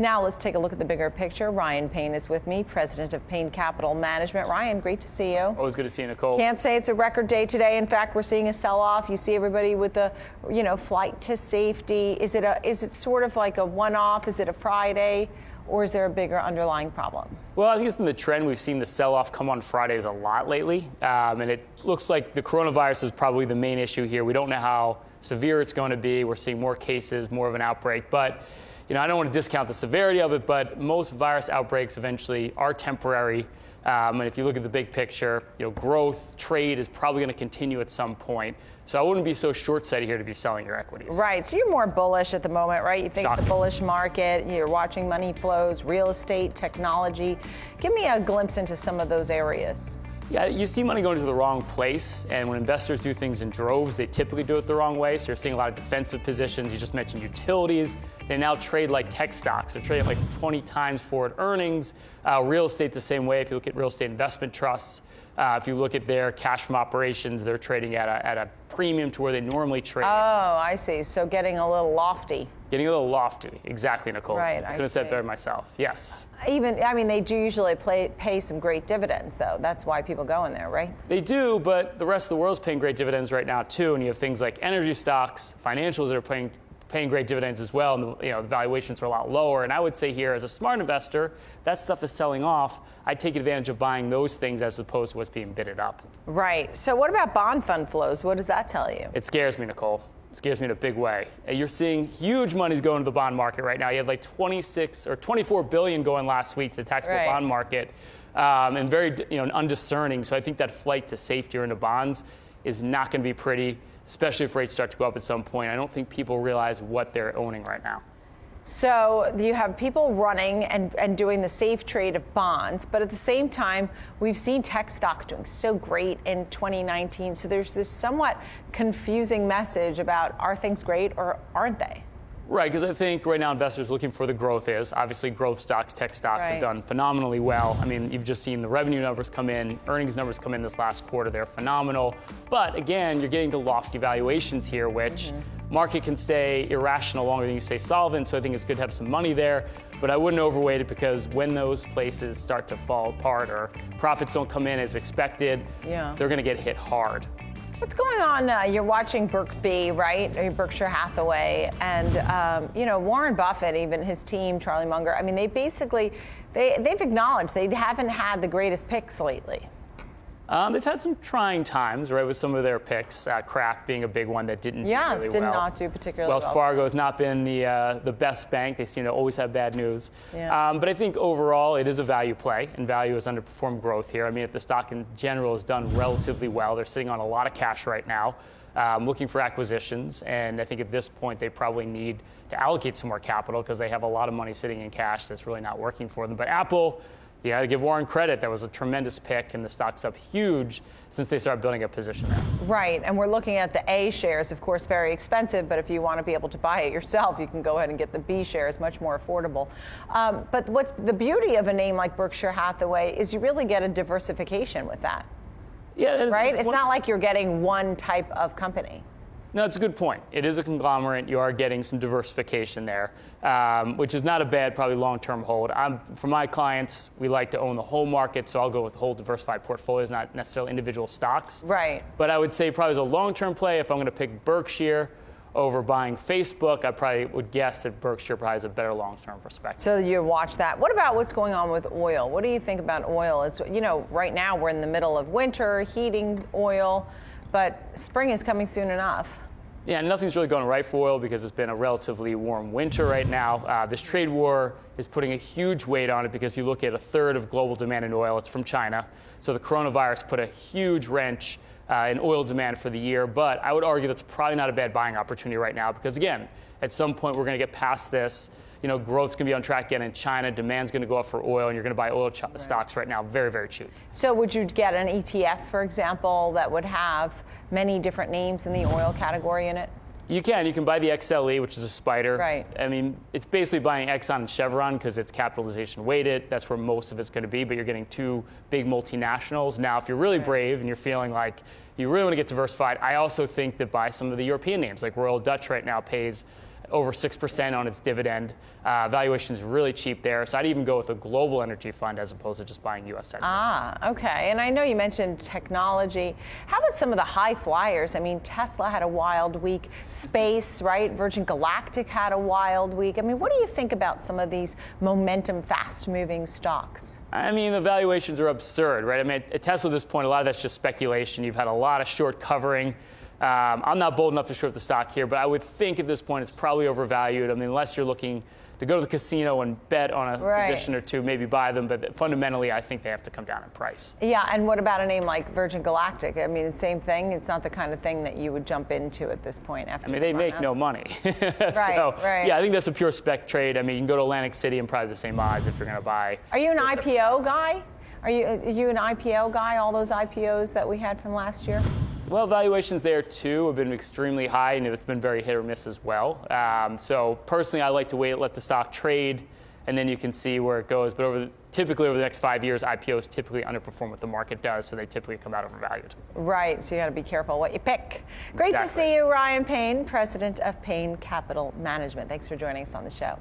Now let's take a look at the bigger picture. Ryan Payne is with me, president of Payne Capital Management. Ryan, great to see you. Always good to see you, Nicole. Can't say it's a record day today. In fact, we're seeing a sell-off. You see everybody with the, you know, flight to safety. Is it a? Is it sort of like a one-off? Is it a Friday? or is there a bigger underlying problem? Well, I think it's been the trend. We've seen the sell off come on Fridays a lot lately. Um, and it looks like the coronavirus is probably the main issue here. We don't know how severe it's going to be. We're seeing more cases, more of an outbreak. But you know, I don't want to discount the severity of it, but most virus outbreaks eventually are temporary. Um, and if you look at the big picture, you know, growth, trade is probably going to continue at some point. So I wouldn't be so short-sighted here to be selling your equities. Right. So you're more bullish at the moment, right? You think Shocking. it's a bullish market. You're watching money flows, real estate, technology. Give me a glimpse into some of those areas. Yeah, you see money going to the wrong place, and when investors do things in droves, they typically do it the wrong way. So you're seeing a lot of defensive positions. You just mentioned utilities. They now trade like tech stocks. They're trading like 20 times forward earnings. Uh, real estate the same way. If you look at real estate investment trusts, uh, if you look at their cash from operations, they're trading at a, at a premium to where they normally trade. Oh, I see. So getting a little lofty. Getting a little lofty. Exactly, Nicole. Right. I couldn't have said better myself. Yes. Even, I mean, they do usually play, pay some great dividends, though. That's why people go in there, right? They do, but the rest of the world's paying great dividends right now, too. And you have things like energy stocks, financials that are paying paying great dividends as well, and the, you know, the valuations are a lot lower. And I would say here, as a smart investor, that stuff is selling off. I take advantage of buying those things as opposed to what's being bidded up. Right. So what about bond fund flows? What does that tell you? It scares me, Nicole. It scares me in a big way. You're seeing huge monies going to the bond market right now. You had like 26 or 24 billion going last week to the taxable right. bond market, um, and very you know undiscerning. So I think that flight to safety or into bonds is not going to be pretty especially if rates start to go up at some point. I don't think people realize what they're owning right now. So you have people running and, and doing the safe trade of bonds, but at the same time, we've seen tech stocks doing so great in 2019. So there's this somewhat confusing message about are things great or aren't they? Right, because I think right now investors looking for the growth is. Obviously, growth stocks, tech stocks right. have done phenomenally well. I mean, you've just seen the revenue numbers come in, earnings numbers come in this last quarter. They're phenomenal. But again, you're getting to lofty valuations here, which mm-hmm. market can stay irrational longer than you stay solvent. So I think it's good to have some money there. But I wouldn't overweight it because when those places start to fall apart or profits don't come in as expected, yeah. they're going to get hit hard. What's going on? Uh, you're watching B, right? Or Berkshire Hathaway, and um, you know Warren Buffett, even his team, Charlie Munger. I mean, they basically they they've acknowledged they haven't had the greatest picks lately. Um, they've had some trying times, right, with some of their picks. Uh, Kraft being a big one that didn't yeah, do really did well. not do particularly Wells well. Fargo has not been the uh, the best bank. They seem to always have bad news. Yeah. Um, but I think overall it is a value play, and value has underperformed growth here. I mean, if the stock in general has done relatively well, they're sitting on a lot of cash right now. Um, looking for acquisitions, and I think at this point they probably need to allocate some more capital because they have a lot of money sitting in cash that's really not working for them. But Apple, you got to give Warren credit. That was a tremendous pick, and the stock's up huge since they started building a position there. Right, and we're looking at the A shares, of course, very expensive, but if you want to be able to buy it yourself, you can go ahead and get the B shares, much more affordable. Um, but what's the beauty of a name like Berkshire Hathaway is you really get a diversification with that. Yeah, right? It's not like you're getting one type of company. No, it's a good point. It is a conglomerate. You are getting some diversification there, um, which is not a bad, probably long-term hold. I'm, for my clients, we like to own the whole market, so I'll go with whole diversified portfolios, not necessarily individual stocks. Right. But I would say probably as a long-term play, if I'm going to pick Berkshire over buying Facebook, I probably would guess that Berkshire probably has a better long-term perspective. So you watch that. What about what's going on with oil? What do you think about oil? Is you know, right now we're in the middle of winter, heating oil but spring is coming soon enough. Yeah, nothing's really going right for oil because it's been a relatively warm winter right now. Uh, this trade war is putting a huge weight on it because if you look at a third of global demand in oil, it's from China. So the coronavirus put a huge wrench uh, in oil demand for the year. But I would argue that's probably not a bad buying opportunity right now because, again, at some point we're going to get past this you know, growth's going to be on track again in China. Demand's going to go up for oil, and you're going to buy oil ch- right. stocks right now very, very cheap. So, would you get an ETF, for example, that would have many different names in the oil category in it? You can. You can buy the XLE, which is a spider. Right. I mean, it's basically buying Exxon and Chevron because it's capitalization weighted. That's where most of it's going to be, but you're getting two big multinationals. Now, if you're really right. brave and you're feeling like you really want to get diversified, I also think that buy some of the European names, like Royal Dutch right now pays over 6% on its dividend. Uh, valuation is really cheap there. So I'd even go with a global energy fund as opposed to just buying U.S. energy. Ah, okay. And I know you mentioned technology. How about some of the high flyers? I mean, Tesla had a wild week, Space, right? Virgin Galactic had a wild week. I mean, what do you think about some of these momentum, fast moving stocks? I mean, the valuations are absurd, right? I mean, at Tesla at this point, a lot of that's just speculation. You've had a lot of short covering. Um, I'm not bold enough to short the stock here, but I would think at this point it's probably overvalued. I mean, unless you're looking to go to the casino and bet on a Right. position or two, maybe buy them. But fundamentally, I think they have to come down in price. Yeah, and what about a name like Virgin Galactic? I mean, same thing. It's not the kind of thing that you would jump into at this point. After I mean, they make no money. Right, so, right. Yeah, I think that's a pure spec trade. I mean, you can go to Atlantic City and probably the same odds if you're going to buy. Are you an those types of IPO stocks. guy? Are you, are you an IPO guy? All those IPOs that we had from last year? Well, valuations there too have been extremely high, and it's been very hit or miss as well. Um, so personally, I like to wait, let the stock trade, and then you can see where it goes. But over the, typically over the next five years, IPOs typically underperform what the market does, so they typically come out overvalued. Right, so you got to be careful what you pick. Great to see you, Ryan Payne, president of Payne Capital Management. Thanks for joining us on the show.